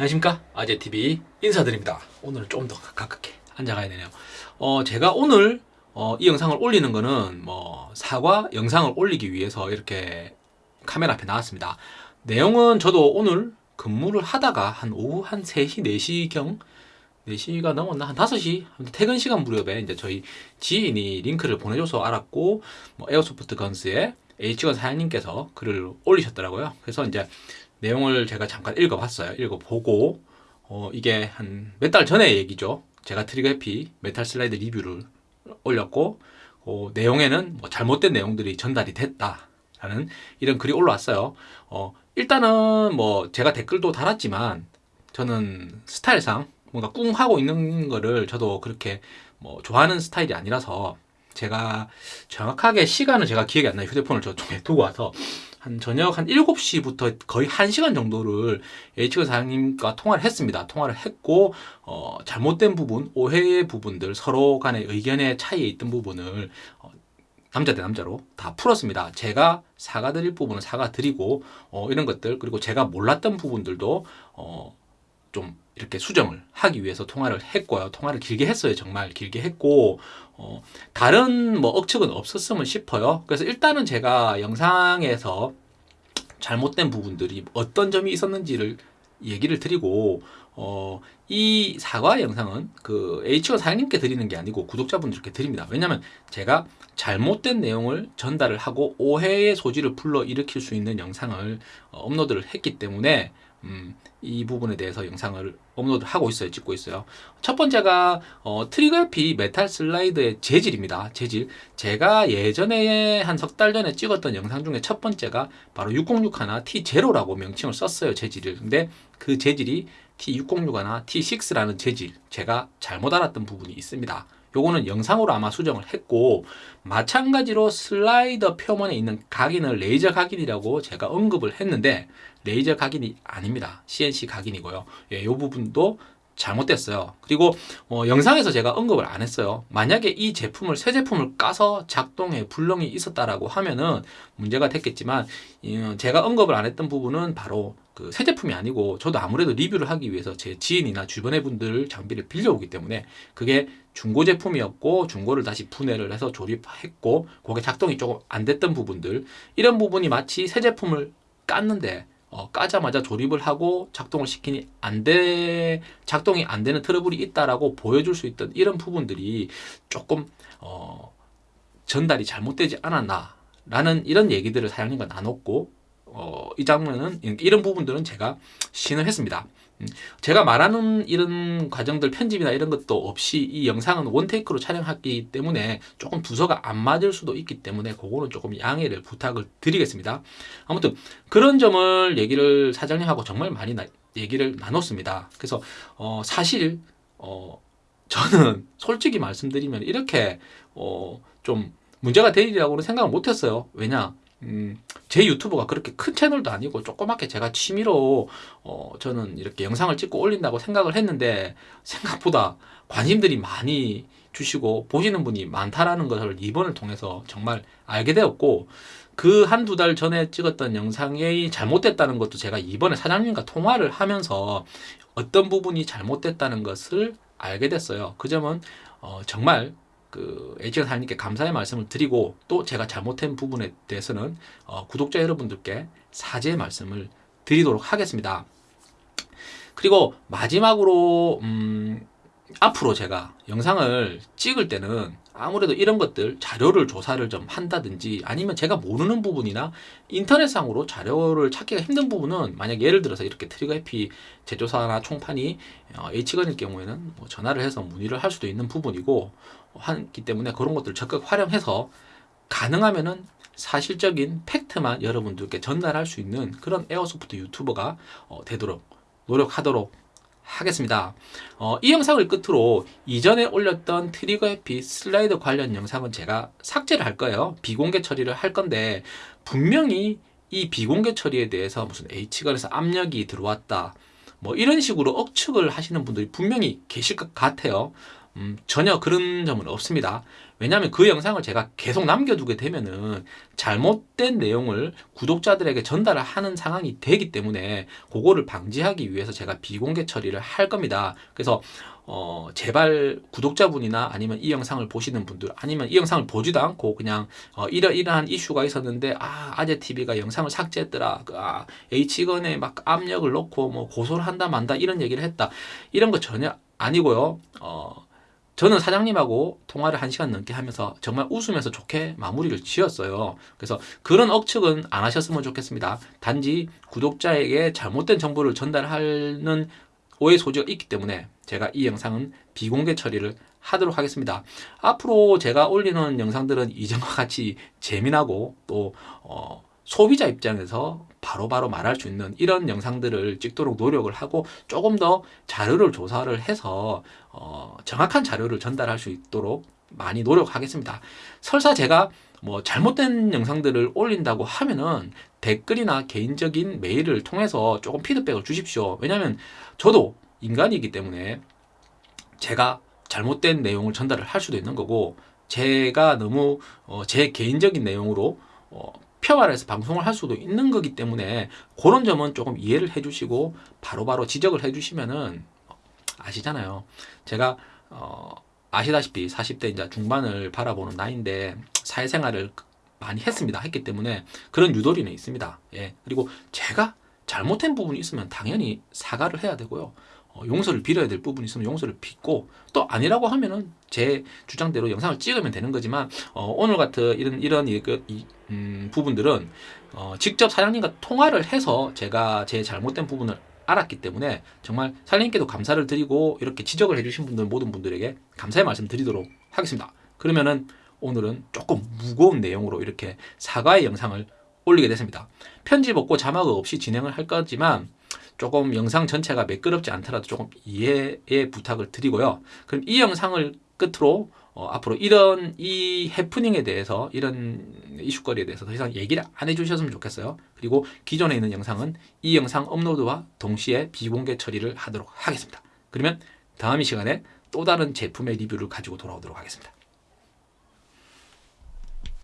안녕하십니까 아재TV 인사드립니다 오늘은 좀더 가깝게 앉아가야 되네요 어 제가 오늘 어, 이 영상을 올리는 거는 뭐 사과 영상을 올리기 위해서 이렇게 카메라 앞에 나왔습니다 내용은 저도 오늘 근무를 하다가 한 오후 한 3시 4시경 4시가 넘었나? 한 5시? 퇴근 시간 무렵에 이제 저희 지인이 링크를 보내줘서 알았고, 뭐 에어소프트 건스의 H건 사장님께서 글을 올리셨더라고요. 그래서 이제 내용을 제가 잠깐 읽어봤어요. 읽어보고, 어, 이게 한 몇 달 전의 얘기죠. 제가 Trigger Happy 메탈 슬라이드 리뷰를 올렸고, 어, 내용에는 뭐 잘못된 내용들이 전달이 됐다라는 이런 글이 올라왔어요. 어, 일단은 뭐 제가 댓글도 달았지만, 저는 스타일상 뭔가 꿍 하고 있는 거를 저도 그렇게 뭐 좋아하는 스타일이 아니라서 제가 정확하게 시간은 제가 기억이 안 나요. 휴대폰을 저쪽에 두고 와서 한 저녁 한 7시부터 거의 1시간 정도를 H건 사장님과 통화를 했습니다. 통화를 했고 어, 잘못된 부분, 오해의 부분들, 서로 간의 의견의 차이에 있던 부분을 어, 남자 대 남자로 다 풀었습니다. 제가 사과드릴 부분은 사과드리고 어, 이런 것들 그리고 제가 몰랐던 부분들도 어, 좀 이렇게 수정을 하기 위해서 통화를 했고요. 통화를 길게 했어요. 정말 길게 했고 어, 다른 뭐 억측은 없었으면 싶어요. 그래서 일단은 제가 영상에서 잘못된 부분들이 어떤 점이 있었는지를 얘기를 드리고 어, 이 사과 영상은 그 H가 사장님께 드리는 게 아니고 구독자분들께 드립니다. 왜냐하면 제가 잘못된 내용을 전달을 하고 오해의 소지를 불러 일으킬 수 있는 영상을 어, 업로드를 했기 때문에 음, 이 부분에 대해서 영상을 업로드 하고 있어요. 찍고 있어요. 첫 번째가 어, Trigger Happy 메탈 슬라이드의 재질입니다. 재질. 제가 예전에 한 석 달 전에 찍었던 영상 중에 첫 번째가 바로 606 하나 T0라고 명칭을 썼어요. 재질을. 근데 그 재질이 T606 하나 T6라는 재질. 제가 잘못 알았던 부분이 있습니다. 요거는 영상으로 아마 수정을 했고 마찬가지로 슬라이더 표면에 있는 각인을 레이저 각인이라고 제가 언급을 했는데 레이저 각인이 아닙니다. 각인이고요. 예, 요 부분도 잘못됐어요. 그리고 어, 영상에서 제가 언급을 안 했어요. 만약에 이 제품을 새 제품을 까서 작동에 불능이 있었다라고 하면은 문제가 됐겠지만 어, 제가 언급을 안 했던 부분은 바로 그 새 제품이 아니고 저도 아무래도 리뷰를 하기 위해서 제 지인이나 주변의 분들 장비를 빌려오기 때문에 그게 중고 제품이었고 중고를 다시 분해를 해서 조립했고 그게 작동이 조금 안 됐던 부분들 이런 부분이 마치 새 제품을 깠는데 어, 까자마자 조립을 하고 작동을 시키니 안 돼, 작동이 안 되는 트러블이 있다라고 보여줄 수 있던 이런 부분들이 조금, 어, 전달이 잘못되지 않았나. 라는 이런 얘기들을 사장님과 나눴고, 어, 이 장면은, 이런 부분들은 제가 신을 했습니다. 음, 제가 말하는 이런 과정들 편집이나 이런 것도 없이 이 영상은 원테이크로 촬영했기 때문에 조금 부서가 안 맞을 수도 있기 때문에 그거는 조금 양해를 부탁을 드리겠습니다. 아무튼 그런 점을 얘기를 사장님하고 정말 많이 나, 얘기를 나눴습니다. 그래서 어, 사실 어, 저는 솔직히 말씀드리면 이렇게 어, 좀 문제가 되리라고는 생각을 못했어요. 왜냐 음, 제 유튜브가 그렇게 큰 채널도 아니고 조그맣게 제가 취미로 어, 저는 이렇게 영상을 찍고 올린다고 생각을 했는데 생각보다 관심들이 많이 주시고 보시는 분이 많다라는 것을 이번을 통해서 정말 알게 되었고 그 한두 달 전에 찍었던 영상이 잘못됐다는 것도 제가 이번에 사장님과 통화를 하면서 어떤 부분이 잘못됐다는 것을 알게 됐어요. 그 점은 어, 정말 그 H가 사장님께 감사의 말씀을 드리고 또 제가 잘못한 부분에 대해서는 어, 구독자 여러분들께 사죄의 말씀을 드리도록 하겠습니다. 그리고 마지막으로 음, 앞으로 제가 영상을 찍을 때는 아무래도 이런 것들 자료를 조사를 좀 한다든지 아니면 제가 모르는 부분이나 인터넷상으로 자료를 찾기가 힘든 부분은 만약 예를 들어서 이렇게 Trigger Happy 제조사나 총판이 어, H건일 경우에는 뭐 전화를 해서 문의를 할 수도 있는 부분이고 하기 때문에 그런 것들을 적극 활용해서 가능하면은 사실적인 팩트만 여러분들께 전달할 수 있는 그런 airsoft 유튜버가 어, 되도록 노력하도록 하겠습니다. 어, 이 영상을 끝으로 이전에 올렸던 Trigger Happy 슬라이드 관련 영상은 제가 삭제를 할 거예요. 비공개 처리를 할 건데 분명히 이 비공개 처리에 대해서 무슨 H건에서 압력이 들어왔다. 뭐 이런 식으로 억측을 하시는 분들이 분명히 계실 것 같아요. 음, 전혀 그런 점은 없습니다. 왜냐하면 그 영상을 제가 계속 남겨두게 되면은 잘못된 내용을 구독자들에게 전달을 하는 상황이 되기 때문에 그거를 방지하기 위해서 제가 비공개 처리를 할 겁니다. 그래서 어, 제발 구독자분이나 아니면 이 영상을 보시는 분들 아니면 이 영상을 보지도 않고 그냥 어, 이러이러한 이슈가 있었는데 아 아재 TV가 영상을 삭제했더라 그, 아 H건에 막 압력을 넣고 뭐 고소를 한다 만다 이런 얘기를 했다 이런 거 전혀 아니고요 어 저는 사장님하고 통화를 한 시간 넘게 하면서 정말 웃으면서 좋게 마무리를 지었어요. 그래서 그런 억측은 안 하셨으면 좋겠습니다. 단지 구독자에게 잘못된 정보를 전달하는 오해 소지가 있기 때문에 제가 이 영상은 비공개 처리를 하도록 하겠습니다. 앞으로 제가 올리는 영상들은 이전과 같이 재미나고 또 어, 소비자 입장에서 바로 바로 말할 수 있는 이런 영상들을 찍도록 노력을 하고 조금 더 자료를 조사를 해서 어, 정확한 자료를 전달할 수 있도록 많이 노력하겠습니다. 설사 제가 뭐 잘못된 영상들을 올린다고 하면은 댓글이나 개인적인 메일을 통해서 조금 피드백을 주십시오. 왜냐하면 저도 인간이기 때문에 제가 잘못된 내용을 전달을 할 수도 있는 거고 제가 너무 어, 제 개인적인 내용으로 어, 표말해서 방송을 할 수도 있는 거기 때문에 그런 점은 조금 이해를 해주시고 바로바로 지적을 해주시면은 아시잖아요. 제가 어, 아시다시피 40대 이제 중반을 바라보는 나이인데 사회생활을 많이 했습니다. 했기 때문에 그런 유도리는 있습니다. 예. 그리고 제가 잘못된 부분이 있으면 당연히 사과를 해야 되고요. 어, 용서를 빌어야 될 부분이 있으면 용서를 빚고 또 아니라고 하면은 제 주장대로 영상을 찍으면 되는 거지만 어, 오늘 같은 이런 이런 이, 그, 이, 음, 부분들은 어, 직접 사장님과 통화를 해서 제가 제 잘못된 부분을 알았기 때문에 정말 사장님께도 감사를 드리고 이렇게 지적을 해주신 분들 모든 분들에게 감사의 말씀 드리도록 하겠습니다. 그러면은 오늘은 조금 무거운 내용으로 이렇게 사과의 영상을 올리게 됐습니다. 편집 없고 자막 없이 진행을 할 거지만 조금 영상 전체가 매끄럽지 않더라도 조금 이해의 부탁을 드리고요. 그럼 이 영상을 끝으로 어, 앞으로 이런 이 해프닝에 대해서 이런 이슈거리에 대해서 더 이상 얘기를 안 해주셨으면 좋겠어요. 그리고 기존에 있는 영상은 이 영상 업로드와 동시에 비공개 처리를 하도록 하겠습니다. 그러면 다음 이 시간에 또 다른 제품의 리뷰를 가지고 돌아오도록 하겠습니다.